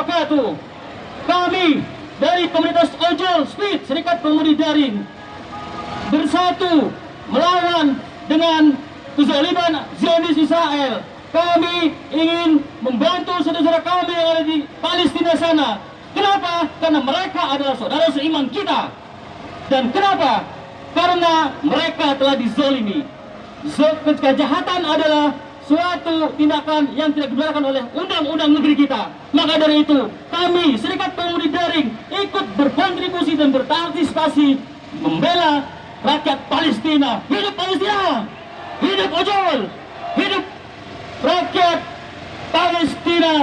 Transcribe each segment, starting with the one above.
wabarakatuh. Kami dari komunitas ojol speed Serikat Pengemudi Daring bersatu melawan dengan kezaliman Zionis Israel. Kami ingin membantu saudara-saudara kami yang ada di Palestina sana. Kenapa? Karena mereka adalah saudara seiman kita. Dan kenapa? Karena mereka telah dizolimi. Kejahatan adalah suatu tindakan yang tidak dibenarkan oleh undang-undang negeri kita. Maka dari itu, kami Serikat Pengemudi Daring ikut berkontribusi dan berpartisipasi membela rakyat Palestina. Hidup Palestina! Hidup ojol! Hidup rakyat Palestina!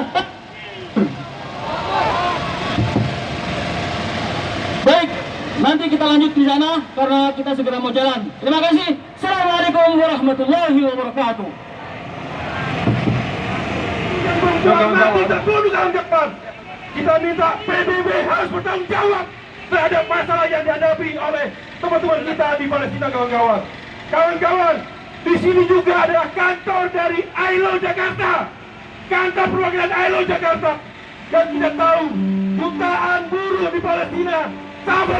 Baik, nanti kita lanjut di sana karena kita segera mau jalan. Terima kasih. Assalamualaikum warahmatullahi wabarakatuh. Jangan tidak perlu depan. Kita minta PBB harus bertanggung jawab terhadap masalah yang dihadapi oleh teman-teman kita di Palestina kawan-kawan. Kawan-kawan, di sini juga ada kantor dari ILO Jakarta. Kantor perwakilan ILO Jakarta. Dan kita tahu jutaan buruh di Palestina sama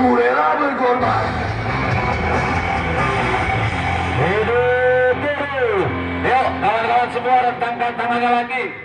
Cure Rentangkan tangannya lagi.